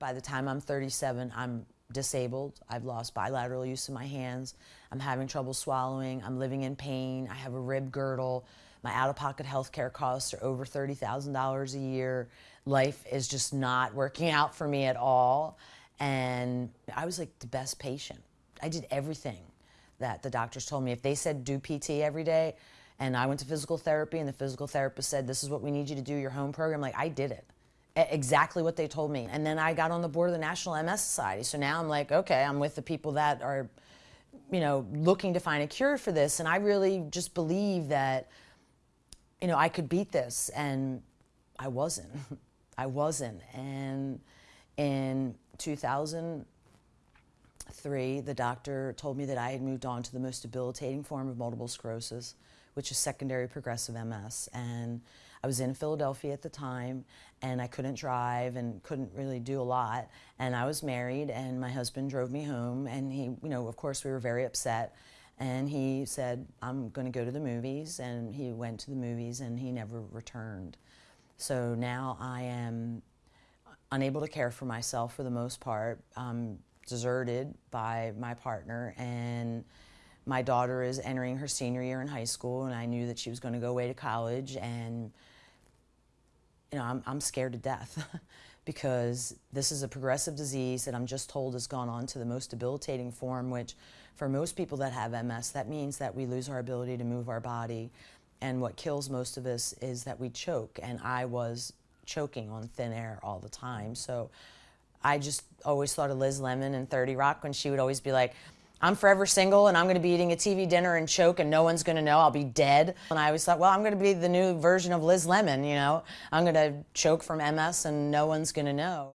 By the time I'm 37, I'm disabled. I've lost bilateral use of my hands. I'm having trouble swallowing. I'm living in pain. I have a rib girdle. My out-of-pocket health care costs are over $30,000 a year. Life is just not working out for me at all. And I was like the best patient. I did everything that the doctors told me. If they said do PT every day, and I went to physical therapy, and the physical therapist said, this is what we need you to do, your home program, like I did it exactly what they told me. And then I got on the board of the National MS Society. So now I'm like, okay, I'm with the people that are, you know, looking to find a cure for this. And I really just believe that, you know, I could beat this. And I wasn't. I wasn't. And in 2003, the doctor told me that I had moved on to the most debilitating form of multiple sclerosis, which is secondary progressive MS. And I was in Philadelphia at the time and I couldn't drive and couldn't really do a lot. And I was married and my husband drove me home and he, you know, of course we were very upset. And he said, I'm going to go to the movies. And he went to the movies and he never returned. So now I am unable to care for myself for the most part. I'm deserted by my partner and my daughter is entering her senior year in high school and I knew that she was going to go away to college and you know, I'm, I'm scared to death because this is a progressive disease that I'm just told has gone on to the most debilitating form, which for most people that have MS, that means that we lose our ability to move our body. And what kills most of us is that we choke. And I was choking on thin air all the time. So I just always thought of Liz Lemon and 30 Rock when she would always be like, I'm forever single and I'm going to be eating a TV dinner and choke and no one's going to know. I'll be dead. And I always thought, well, I'm going to be the new version of Liz Lemon, you know. I'm going to choke from MS and no one's going to know.